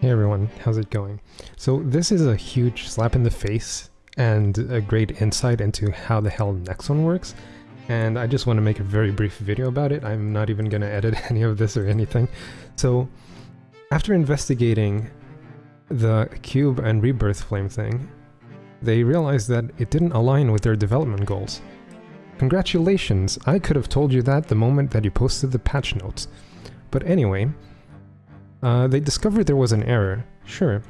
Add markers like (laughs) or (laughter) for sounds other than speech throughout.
Hey everyone, how's it going? So this is a huge slap in the face and a great insight into how the hell Nexon works, and I just want to make a very brief video about it. I'm not even going to edit (laughs) any of this or anything. So after investigating the cube and rebirth flame thing, they realized that it didn't align with their development goals. Congratulations, I could have told you that the moment that you posted the patch notes. But anyway, uh, they discovered there was an error, sure.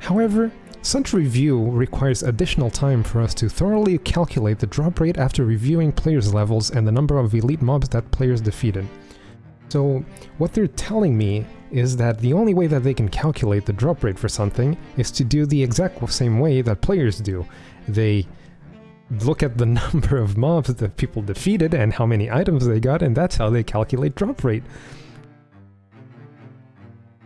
However, such review requires additional time for us to thoroughly calculate the drop rate after reviewing players' levels and the number of elite mobs that players defeated. So, what they're telling me is that the only way that they can calculate the drop rate for something is to do the exact same way that players do. They look at the (laughs) number of mobs that people defeated and how many items they got, and that's how they calculate drop rate.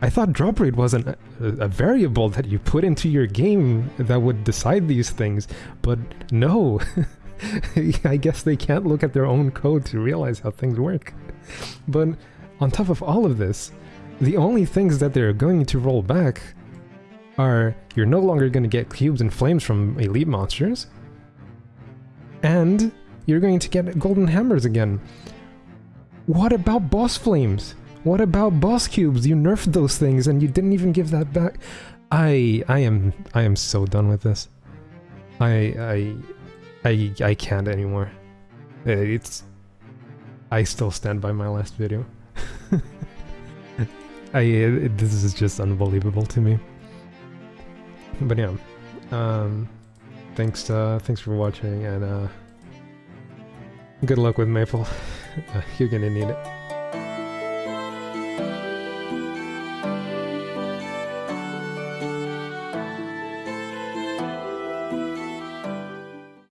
I thought drop rate was a, a, variable that you put into your game that would decide these things, but no. (laughs) I guess they can't look at their own code to realize how things work. But on top of all of this, the only things that they're going to roll back are you're no longer going to get cubes and flames from elite monsters, and you're going to get golden hammers again. What about boss flames? What about boss cubes? You nerfed those things and you didn't even give that back. I I am I am so done with this. I I I I can't anymore. Uh, it's I still stand by my last video. (laughs) I it, this is just unbelievable to me. But yeah, um, thanks uh, thanks for watching and uh, good luck with Maple. (laughs) you're gonna need it.